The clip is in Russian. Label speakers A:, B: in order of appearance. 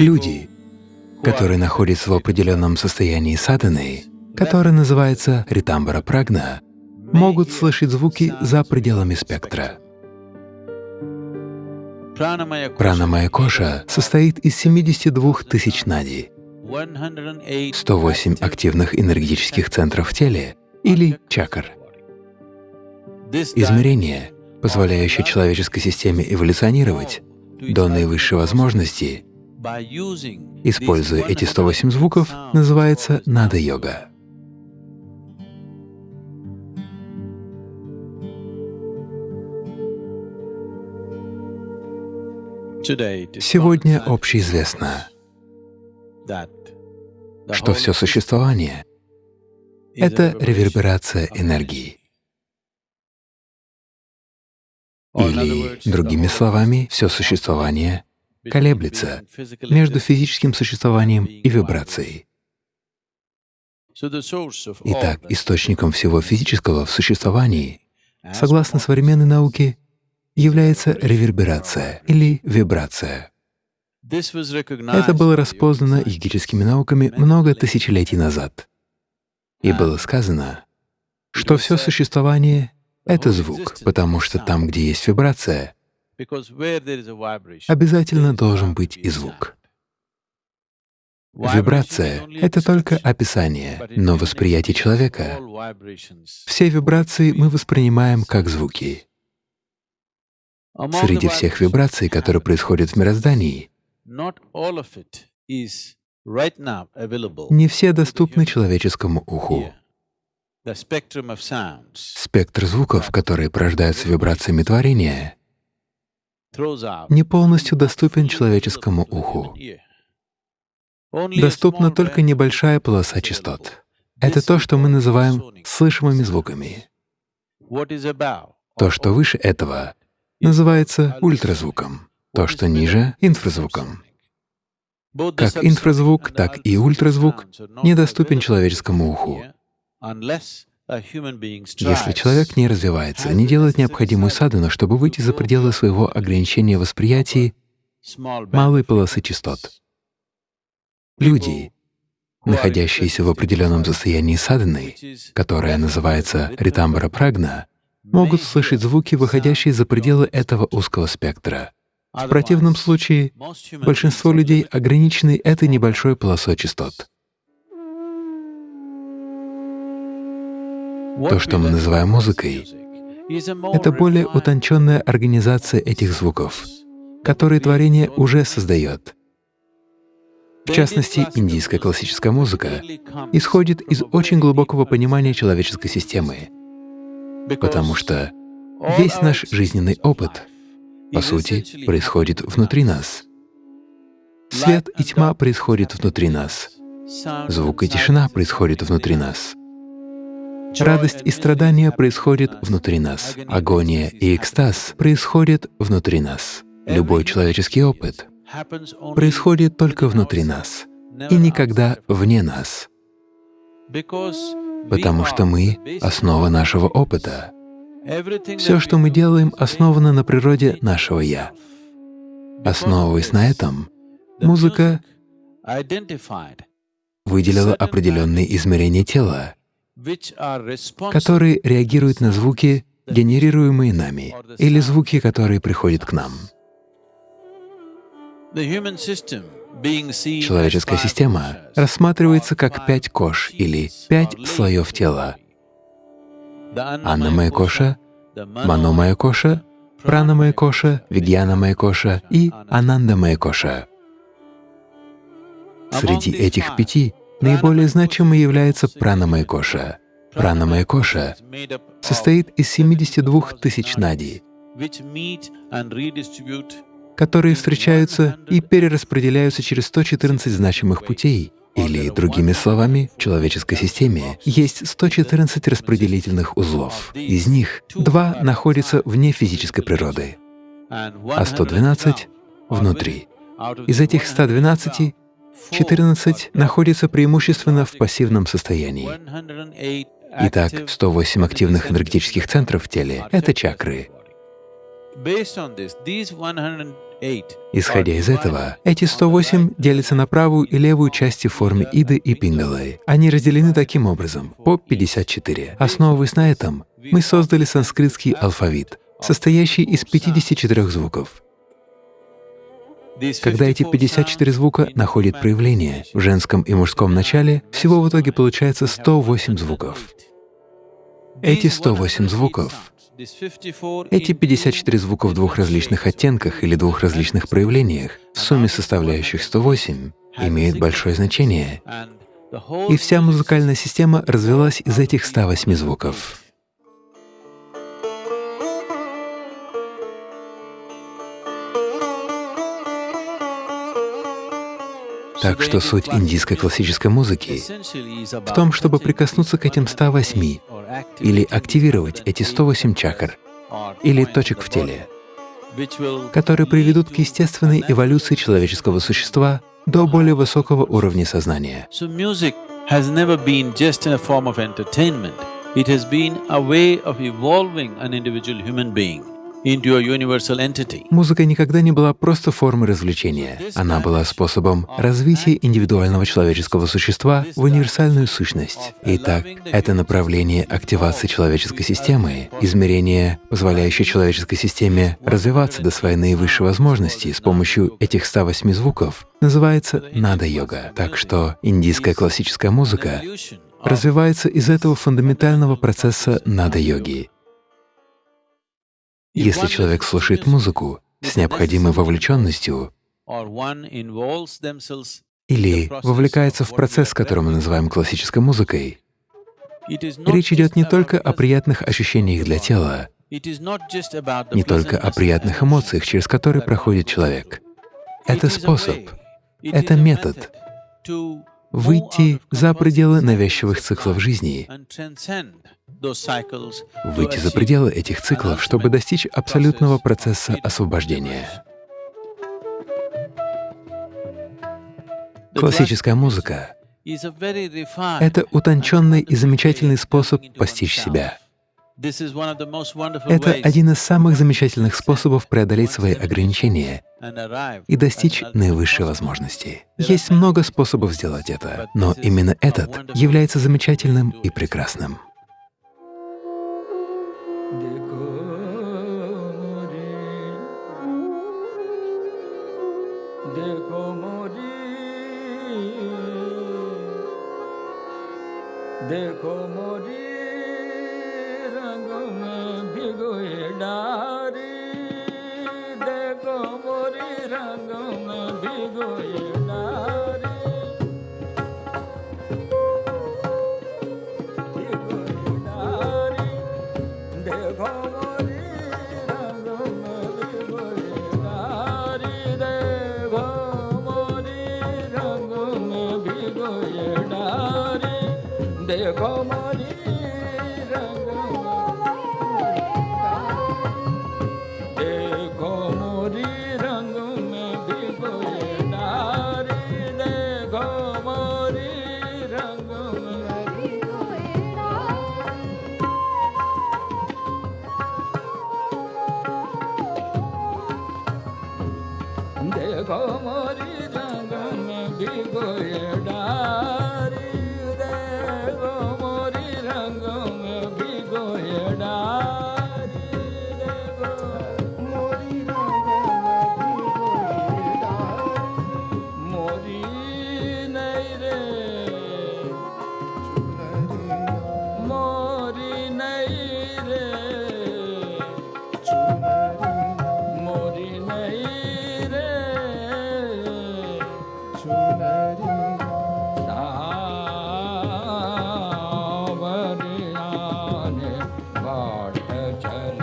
A: Люди, которые находятся в определенном состоянии садханы, которое называется ритамбара прагна, могут слышать звуки за пределами спектра. Пранамая коша состоит из 72 тысяч нади, 108 активных энергетических центров в теле или чакр. Измерение, позволяющее человеческой системе эволюционировать до наивысшей возможности, используя эти 108 звуков, называется нада-йога. Сегодня общеизвестно, что все существование — это реверберация энергии. Или, другими словами, все существование колеблется между физическим существованием и вибрацией. Итак, источником всего физического в существовании, согласно современной науке, является реверберация или вибрация. Это было распознано йогическими науками много тысячелетий назад. И было сказано, что все существование — это звук, потому что там, где есть вибрация, обязательно должен быть и звук. Вибрация — это только описание, но восприятие человека — все вибрации мы воспринимаем как звуки. Среди всех вибраций, которые происходят в мироздании, не все доступны человеческому уху. Спектр звуков, которые порождаются вибрациями творения, не полностью доступен человеческому уху. Доступна только небольшая полоса частот. Это то, что мы называем слышимыми звуками. То, что выше этого, называется ультразвуком, то, что ниже — инфразвуком. Как инфразвук, так и ультразвук недоступен человеческому уху. Если человек не развивается, не делает необходимую садхану, чтобы выйти за пределы своего ограничения восприятия малой полосы частот. Люди, находящиеся в определенном состоянии садханы, которое называется ритамбара прагна, могут слышать звуки, выходящие за пределы этого узкого спектра. В противном случае большинство людей ограничены этой небольшой полосой частот. То, что мы называем музыкой, это более утонченная организация этих звуков, которые творение уже создает. В частности, индийская классическая музыка исходит из очень глубокого понимания человеческой системы, потому что весь наш жизненный опыт, по сути, происходит внутри нас. Свет и тьма происходят внутри нас. Звук и тишина происходят внутри нас. Радость и страдания происходят внутри нас. Агония и экстаз происходят внутри нас. Любой человеческий опыт происходит только внутри нас и никогда вне нас потому что мы — основа нашего опыта. Все, что мы делаем, основано на природе нашего «я». Основываясь на этом, музыка выделила определенные измерения тела, которые реагируют на звуки, генерируемые нами, или звуки, которые приходят к нам. Человеческая система рассматривается как пять кош или пять слоев тела. Аннамая коша, Маномая коша, Пранамая коша, Вигьянамая коша и Анандамая коша. Среди этих пяти наиболее значимой является Пранамая коша. Пранамая коша состоит из 72 тысяч нади, которые встречаются и перераспределяются через 114 значимых путей. Или, другими словами, в человеческой системе есть 114 распределительных узлов. Из них два находятся вне физической природы, а 112 — внутри. Из этих 112 14 находятся преимущественно в пассивном состоянии. Итак, 108 активных энергетических центров в теле — это чакры. Исходя из этого, эти 108 делятся на правую и левую части в форме Иды и Пингалы. Они разделены таким образом, по 54. Основываясь на этом, мы создали санскритский алфавит, состоящий из 54 звуков. Когда эти 54 звука находят проявление в женском и мужском начале, всего в итоге получается 108 звуков. Эти 108 звуков, эти 54 звука в двух различных оттенках или двух различных проявлениях, в сумме составляющих 108, имеют большое значение. И вся музыкальная система развилась из этих 108 звуков. Так что суть индийской классической музыки в том, чтобы прикоснуться к этим 108 или активировать эти 108 чакр или точек в теле, которые приведут к естественной эволюции человеческого существа до более высокого уровня сознания.
B: It has been a way of evolving an individual human being.
A: Музыка никогда не была просто формой развлечения. Она была способом развития индивидуального человеческого существа в универсальную сущность. Итак, это направление активации человеческой системы, измерение, позволяющее человеческой системе развиваться до своей наивысшей возможности с помощью этих 108 звуков, называется нада-йога. Так что индийская классическая музыка развивается из этого фундаментального процесса нада-йоги. Если человек слушает музыку с необходимой вовлеченностью или вовлекается в процесс, который мы называем классической музыкой, речь идет не только о приятных ощущениях для тела, не только о приятных эмоциях, через которые проходит человек. Это способ, это метод выйти за пределы навязчивых циклов жизни, выйти за пределы этих циклов, чтобы достичь абсолютного процесса освобождения. Классическая музыка — это утонченный и замечательный способ постичь себя. Это один из самых замечательных способов преодолеть свои ограничения и достичь наивысшей возможности. Есть много способов сделать это, но именно этот является замечательным и прекрасным. Dekho mori रंग में भिगोए डारी देखो मोरी रंग में भिगोए डारी भिगोए डारी देखो मोरी रंग में भिगोए डारी देखो मोरी रंग में भिगोए डारी देखो मोरी Hey. heart